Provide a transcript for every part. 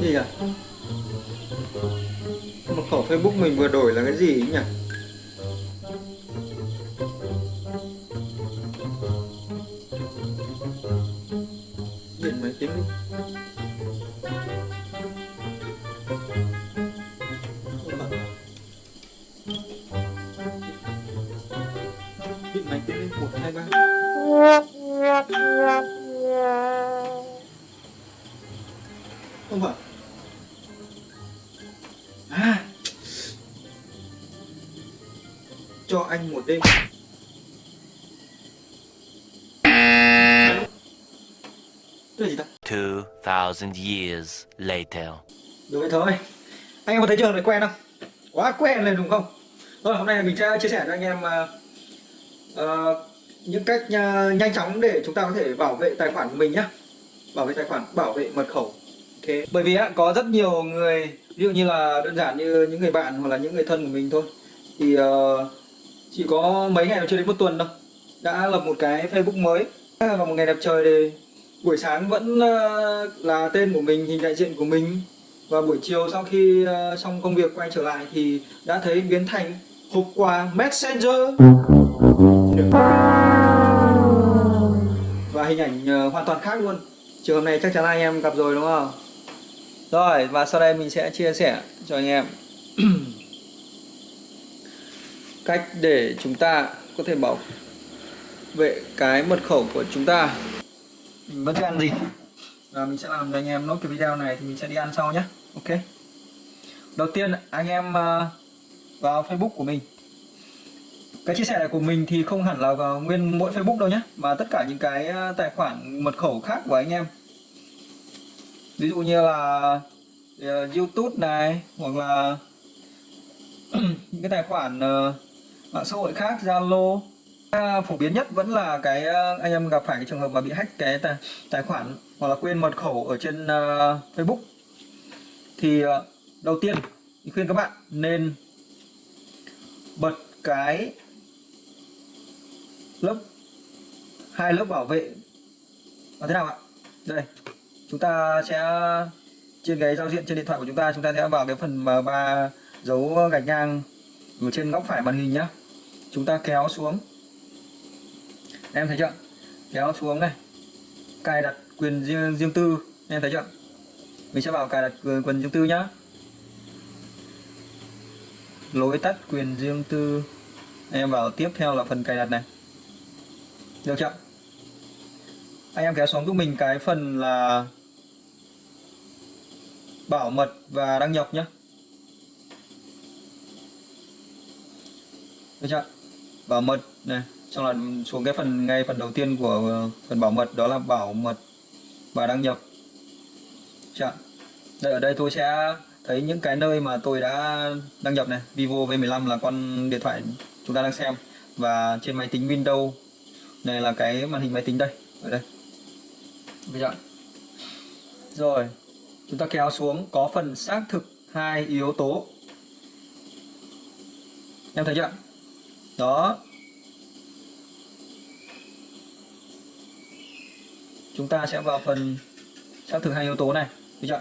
gì à? Mật khẩu Facebook mình vừa đổi là cái gì ấy nhỉ? Anh một đêm Cái gì ta? 2,000 years later. Được vậy thôi Anh em có thấy trường này quen không? Quá quen rồi đúng không? Rồi hôm nay mình sẽ chia sẻ cho anh em uh, những cách uh, nhanh chóng để chúng ta có thể bảo vệ tài khoản của mình nhé Bảo vệ tài khoản, bảo vệ mật khẩu Ok Bởi vì á, có rất nhiều người Ví dụ như là đơn giản như những người bạn hoặc là những người thân của mình thôi Thì uh, chỉ có mấy ngày chưa đến một tuần đâu. Đã lập một cái Facebook mới. Và một ngày đẹp trời thì buổi sáng vẫn ờ, là tên của mình, hình đại diện của mình. Và buổi chiều sau khi ờ, xong công việc quay trở lại thì đã thấy biến thành hộp quà Messenger. Và hình ảnh ờ, hoàn toàn khác luôn. Trường hợp này chắc chắn anh em gặp rồi đúng không? Rồi và sau đây mình sẽ chia sẻ cho anh em. cách để chúng ta có thể bảo vệ cái mật khẩu của chúng ta. Mình vẫn chưa ăn gì. Và mình sẽ làm cho anh em nốt cái video này thì mình sẽ đi ăn sau nhé. Ok. Đầu tiên anh em ờ, vào facebook của mình. Cái chia sẻ này của mình thì không hẳn là vào nguyên mỗi facebook đâu nhé mà tất cả những cái ờ, tài khoản mật khẩu khác của anh em. Ví dụ như là ờ, youtube này hoặc là những cái tài khoản uh, mạng xã hội khác zalo. Phổ biến nhất vẫn là cái ờ, anh em gặp phải cái trường hợp mà bị hack cái tài, tài khoản hoặc là quên mật khẩu ở trên uh, Facebook. Thì uh, đầu tiên thì khuyên các bạn nên bật cái lớp hai lớp bảo vệ. Là thế nào ạ? Đây chúng ta sẽ trên cái giao diện trên điện thoại của chúng ta chúng ta sẽ vào cái phần mà ba dấu gạch ngang ở trên góc phải màn hình nhá chúng ta kéo xuống. Em thấy chưa? Kéo xuống này. Cài đặt quyền riêng, riêng tư. Em thấy chưa? Mình sẽ vào cài đặt quyền, quyền riêng tư nhá. Lối tắt quyền riêng tư. Em vào tiếp theo là phần cài đặt này. Được chưa? Anh em kéo xuống giúp mình cái phần là bảo mật và đăng nhập nhé được chưa? Bảo mật này. Xong là xuống cái phần, ngay phần đầu tiên của ờ, phần bảo mật, đó là bảo mật và đăng nhập. Chọn. đây, ở đây tôi sẽ thấy những cái nơi mà tôi đã đăng nhập này. Vivo V15 là con điện thoại chúng ta đang xem. Và trên máy tính Windows này là cái màn hình máy tính đây, ở đây. Bây giờ. Rồi, chúng ta kéo xuống, có phần xác thực hai yếu tố. Em thấy chưa? Đó. Chúng ta sẽ vào phần xác thực hai yếu tố này được chưa?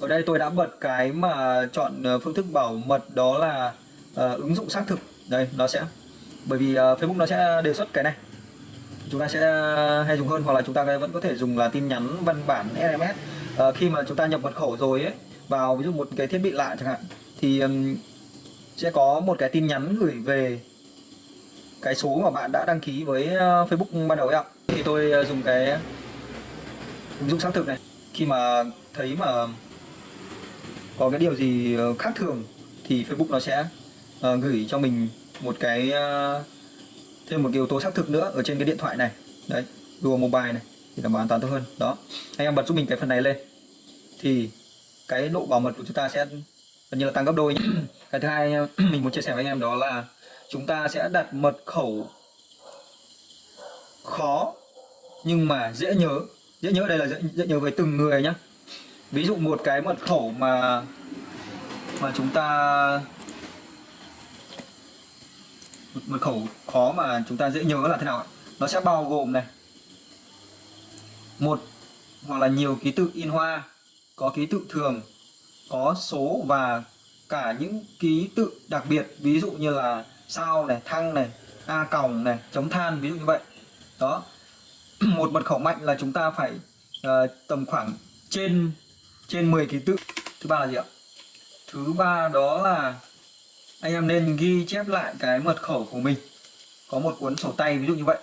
Ở đây tôi đã bật cái mà chọn ờ, phương thức bảo mật đó là uh, ứng dụng xác thực. Đây nó sẽ bởi vì uh, Facebook nó sẽ đề xuất cái này. Chúng ta sẽ hay dùng hơn hoặc là chúng ta vẫn có thể dùng là tin nhắn văn bản SMS uh, khi mà chúng ta nhập mật khẩu rồi ấy vào ví dụ một cái thiết bị lạ chẳng hạn thì um, sẽ có một cái tin nhắn gửi về cái số mà bạn đã đăng ký với ờ, Facebook ban đầu ấy ạ. Thì tôi ờ, dùng cái ứng dụng xác thực này. Khi mà thấy mà có cái điều gì ờ, khác thường thì Facebook nó sẽ gửi cho mình một cái thêm một cái yếu tố xác thực nữa ở trên cái điện thoại này. Đấy, Google Mobile này thì đảm bảo an toàn tốt hơn. Đó, anh em bật giúp mình cái phần này lên. Thì cái độ bảo mật của chúng ta sẽ gần như là tăng gấp đôi nhé cái thứ hai mình muốn chia sẻ với anh em đó là chúng ta sẽ đặt mật khẩu khó nhưng mà dễ nhớ. Dễ nhớ đây là dễ, dễ nhớ với từng người nhé ví dụ một cái mật khẩu mà mà chúng ta một mật khẩu khó mà chúng ta dễ nhớ là thế nào nó sẽ bao gồm này. Một hoặc là nhiều ký tự in hoa có ký tự thường có số và cả những ký tự đặc biệt ví dụ như là sao này thăng này a còng này chống than ví dụ như vậy. Đó. Một mật khẩu mạnh là chúng ta phải uh, tầm khoảng trên trên 10 ký tự. Thứ ba là gì ạ? Thứ ba đó là anh em nên ghi chép lại cái mật khẩu của mình. Có một cuốn sổ tay ví dụ như vậy.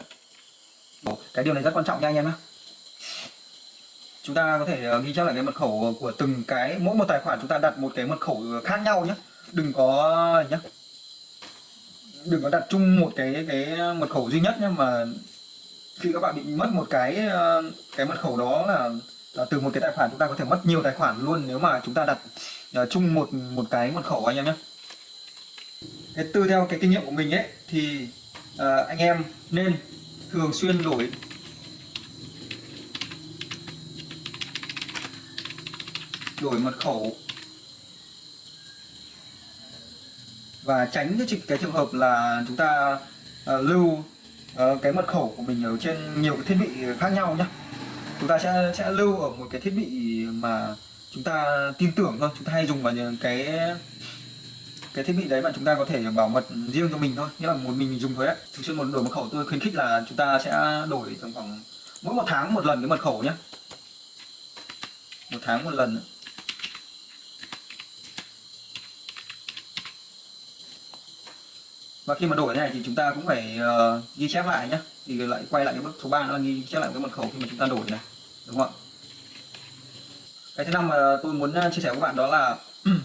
Cái điều này rất quan trọng nha anh em nhé chúng ta có thể ờ, ghi chép lại cái mật khẩu của từng cái mỗi một tài khoản chúng ta đặt một cái mật khẩu ờ, khác nhau nhé đừng có nhé đừng có đặt chung một cái cái mật khẩu duy nhất nhé mà khi các bạn bị mất một cái ờ, cái mật khẩu đó là, là từ một cái tài khoản chúng ta có thể mất nhiều tài khoản luôn nếu mà chúng ta đặt chung một một cái mật khẩu anh em nhé cái từ theo cái kinh nghiệm của mình ấy thì uh, anh em nên thường xuyên đổi đổi mật khẩu. Và tránh cái, cái trường hợp là chúng ta ờ, lưu ờ, cái mật khẩu của mình ở trên nhiều cái thiết bị khác nhau nhé chúng ta sẽ sẽ lưu ở một cái thiết bị mà chúng ta tin tưởng thôi chúng ta hay dùng vào những cái cái thiết bị đấy mà chúng ta có thể bảo mật riêng cho mình thôi. Nghĩa là một mình dùng thôi đấy thường xuyên một đổi mật khẩu tôi khuyến khích là chúng ta sẽ đổi tầm khoảng mỗi một tháng một lần cái mật khẩu nhé một tháng một lần và khi mà đổi thế này thì chúng ta cũng phải uh, ghi chép lại nhé thì lại quay lại cái bước số 3 nữa là ghi chép lại cái mật khẩu khi mà chúng ta đổi này. Đúng không ạ? Cái thứ năm mà tôi muốn ờ, chia sẻ với các bạn đó là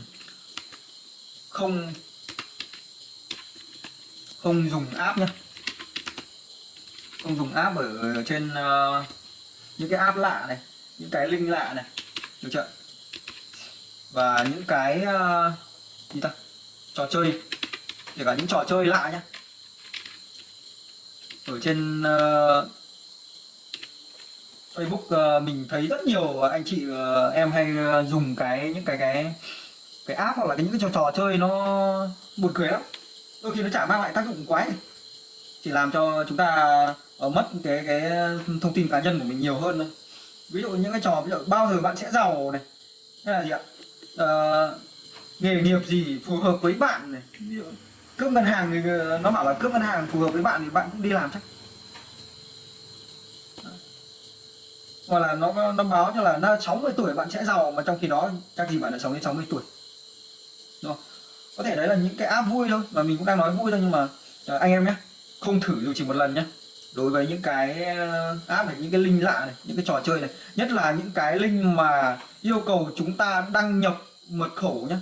không không dùng app nhé không dùng app ở trên uh, những cái app lạ này những cái link lạ này. Được chưa và những cái uh, gì ta? Trò chơi kể cả những trò chơi lạ nhá. Ở trên uh, Facebook uh, mình thấy rất nhiều anh chị uh, em hay uh, dùng cái những cái cái cái app hoặc là cái những cái trò, trò chơi nó buồn cười lắm. Đôi khi nó chả mang lại tác dụng quái chỉ làm cho chúng ta uh, mất cái cái thông tin cá nhân của mình nhiều hơn thôi. Ví dụ những cái trò ví dụ bao giờ bạn sẽ giàu này. Hay là gì ạ? Uh, nghề nghiệp gì phù hợp với bạn này. Ví dụ cướp ngân hàng thì ờ, nó bảo là cướp ngân hàng phù hợp với bạn thì bạn cũng đi làm chắc. Hoặc là nó nó báo cho là nó 60 tuổi bạn sẽ giàu. Mà trong khi đó, chắc gì bạn đã sống đến 60 tuổi. Đúng không? có thể đấy là những cái app vui thôi và mình cũng đang nói vui thôi, nhưng mà ờ, anh em nhé không thử dù chỉ một lần nhé đối với những cái ờ, app này, những cái link lạ này, những cái trò chơi này, nhất là những cái link mà yêu cầu chúng ta đăng nhập mật khẩu nhé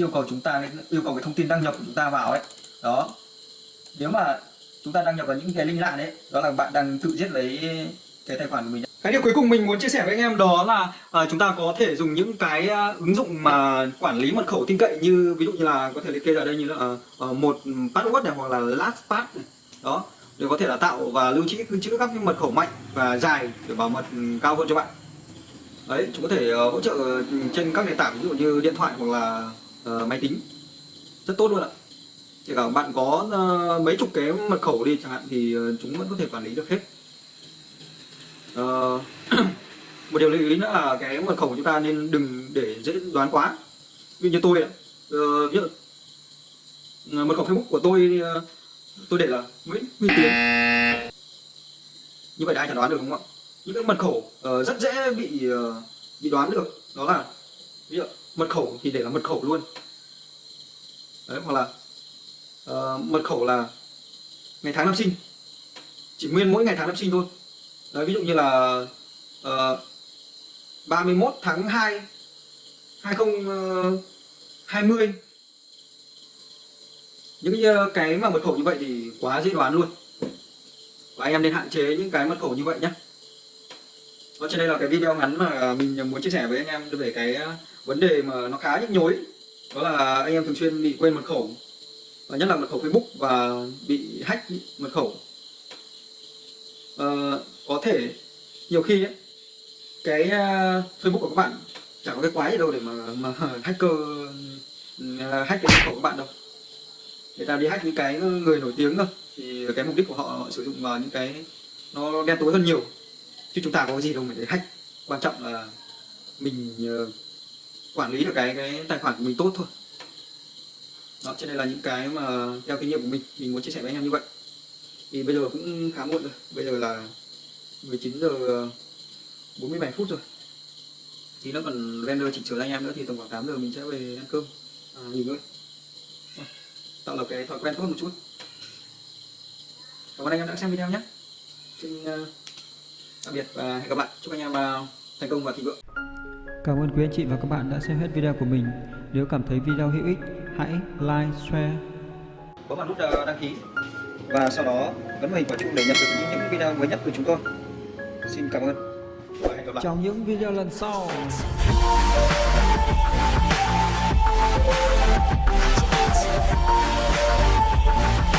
yêu cầu chúng ta yêu cầu cái thông tin đăng nhập của chúng ta vào ấy. Đó. Nếu mà chúng ta đăng nhập vào những cái link lạ đấy đó là bạn đang tự giết lấy cái tài khoản của mình cái điều cuối cùng mình muốn chia sẻ với anh em đó là à, chúng ta có thể dùng những cái à, ứng dụng mà quản lý mật khẩu tin cậy như ví dụ như là có thể liệt kê ở đây như là ờ, một password này hoặc là lastpass này. Đó. Để có thể là tạo và lưu trữ lưu trữ các cái mật khẩu mạnh và dài để bảo mật cao hơn cho bạn. Đấy chúng có thể uh, hỗ trợ trên các nền tảng ví dụ như điện thoại hoặc là Ờ, máy tính. Rất tốt luôn ạ. Kể cả bạn có ờ, mấy chục cái mật khẩu đi chẳng hạn thì ờ, chúng vẫn có thể quản lý được hết. Một điều lưu ý nữa là cái mật khẩu của chúng ta nên đừng để dễ đoán quá. Ví dụ như tôi ví dụ mật khẩu facebook của tôi tôi để là nguyễn huy tiến. Như vậy đã ai chẳng đoán được đúng không ạ? Những cái mật khẩu rất dễ bị bị đoán được. Đó là, ví dụ mật khẩu thì để là mật khẩu luôn. Đấy hoặc là uh, mật khẩu là ngày tháng năm sinh. Chỉ nguyên mỗi ngày tháng năm sinh thôi. Đấy, ví dụ như là ờ, uh, 31 tháng 2 2020 ờ, những cái, cái mà mật khẩu như vậy thì quá dễ đoán luôn. Và anh em nên hạn chế những cái mật khẩu như vậy nhé đó trên đây là cái video ngắn mà mình muốn chia sẻ với anh em về cái vấn đề mà nó khá nhức nhối đó là anh em thường xuyên bị quên mật khẩu và nhất là mật khẩu Facebook và bị hack mật khẩu. À, có thể nhiều khi ấy, cái uh, Facebook của các bạn chẳng có cái quái gì đâu để mà mà hacker ừ, hack cái mật khẩu của bạn đâu. Người ta đi hack những cái người nổi tiếng thôi thì cái mục đích của họ, họ sử dụng vào những cái nó đen tối hơn nhiều. Chứ chúng ta có cái gì đâu mà để hack. Quan trọng là mình ờ, quản lý được cái cái tài khoản của mình tốt thôi. Đó trên đây là những cái mà theo kinh nghiệm của mình mình muốn chia sẻ với anh em như vậy. Thì bây giờ cũng khá muộn rồi. Bây giờ là 19 giờ 47 phút rồi. Thì nó còn render chỉnh sửa anh em nữa thì tầm khoảng 8 giờ mình sẽ về ăn cơm à, nghỉ ngơi. Tạo lập cái thói quen tốt một chút. Cảm ơn anh em đã xem video nhé. Xin uh, tạm biệt và hẹn gặp lại. Chúc anh em uh, thành công và thịnh vượng. Cảm ơn quý anh chị và các bạn đã xem hết video của mình. Nếu cảm thấy video hữu ích, hãy like, share. Bấm vào nút uh, đăng ký. Và sau đó ấn vào hình quả chuông để nhận được những, những video mới nhất từ chúng tôi. Xin cảm ơn. Và hẹn gặp lại. Trong những video lần sau. Thank